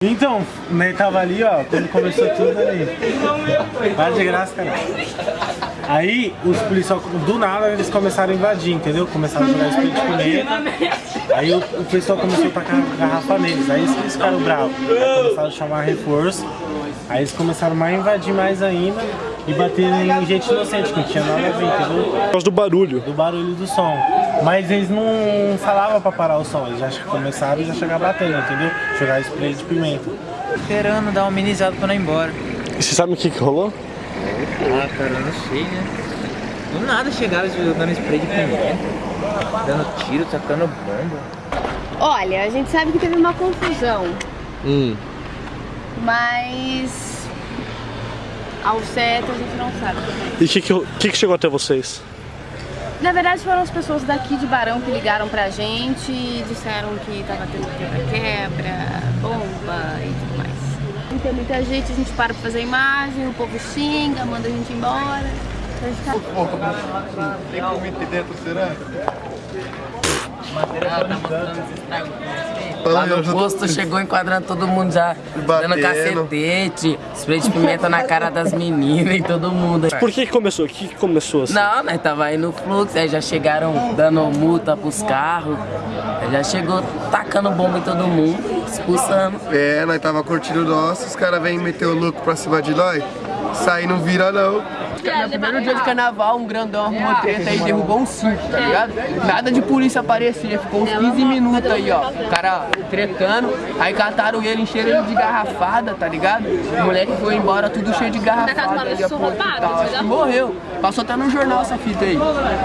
Então, né, tava ali, ó, quando começou tudo ali. Para de graça, cara. Aí, os policiais, do nada, eles começaram a invadir, entendeu? Começaram a jogar de pimenta. Aí o, o pessoal começou a tacar garrafa neles. Aí eles ficaram bravos. Aí começaram a chamar reforço. Aí eles começaram a invadir mais ainda e bater em gente inocente, que não tinha nada a ver, entendeu? Por causa do barulho. Do barulho do som. Mas eles não falavam pra parar o som, eles já começaram e já chegaram batendo, entendeu? Jogar spray de pimenta. Esperando dar uma amenizada pra não ir embora. E você sabe o que, que rolou? Ah, cara, eu não sei, né? Do nada chegaram jogando spray de pimenta, dando tiro, tacando bomba. Olha, a gente sabe que teve uma confusão, Hum. mas ao certo a gente não sabe. E o que, que, que, que chegou até vocês? Na verdade foram as pessoas daqui de Barão que ligaram pra gente e disseram que tava tendo quebra-quebra, bomba e tudo mais. Não tem muita gente, a gente para pra fazer imagem, o povo xinga, manda a gente embora. Tem comida dentro, será? Ah, tá mostrando os estragos Fala Lá no posto chegou enquadrando todo mundo já, Batendo. dando cacetete, spray de pimenta na cara das meninas e todo mundo. Por que, que começou? O que, que começou assim? Não, nós tava aí no fluxo, aí já chegaram dando multa pros carros, aí já chegou tacando bomba em todo mundo, expulsando. É, nós tava curtindo o nosso, os caras vêm meter o louco pra cima de nós. Sair não vira não. No primeiro dia de carnaval, um grandão arrumou treta e derrubou um circo, tá ligado? Nada de polícia aparecer, ficou uns 15 minutos aí, ó. O cara tretando, aí cataram ele, encheram ele de garrafada, tá ligado? O moleque foi embora tudo cheio de garrafada e tal. Acho que morreu. Passou até no jornal essa fita aí,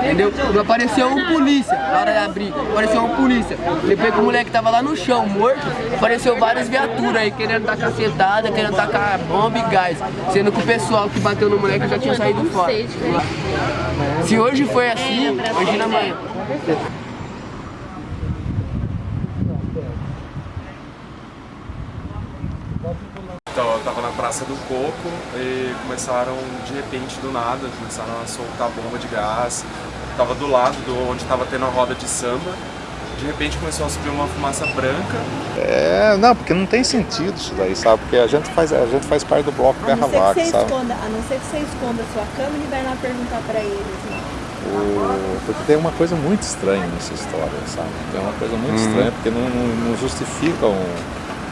entendeu? Não apareceu um polícia na hora da briga, apareceu um polícia. Depois que o moleque tava lá no chão, morto, apareceu várias viaturas aí querendo dar cacetada, querendo tacar bomba e gás. Sendo que o pessoal que bateu no moleque já tinha saído fora. Se hoje foi assim, imagina amanhã. Então, eu tava na Praça do Coco e começaram, de repente, do nada, começaram a soltar bomba de gás. Tava do lado do onde tava tendo a roda de samba. De repente começou a subir uma fumaça branca. É, não, porque não tem sentido isso daí, sabe? Porque a gente faz, a gente faz parte do bloco A que Vaca, você sabe? esconda, a não ser que você esconda a sua câmera e vai lá perguntar pra eles. Né? O- porque tem uma coisa muito estranha nessa história, sabe? Tem uma coisa muito estranha, porque não, não, não justifica um-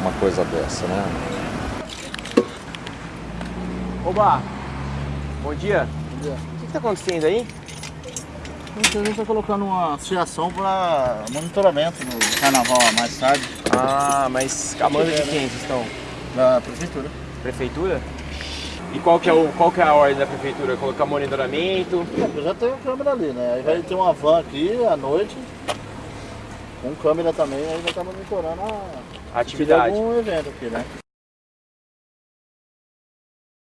uma coisa dessa, né? Oba! Bom dia. O que está acontecendo aí? A gente está colocando uma associação para monitoramento do carnaval mais tarde. Ah, mas a manda de quem vocês estão? Da prefeitura. Prefeitura? E qual que, é o, qual que é a ordem da prefeitura? Colocar monitoramento? É, já tem câmera ali, né? Aí vai ter uma van aqui à noite, com câmera também, aí vai estar monitorando a A atividade. se tiver algum evento aqui, né?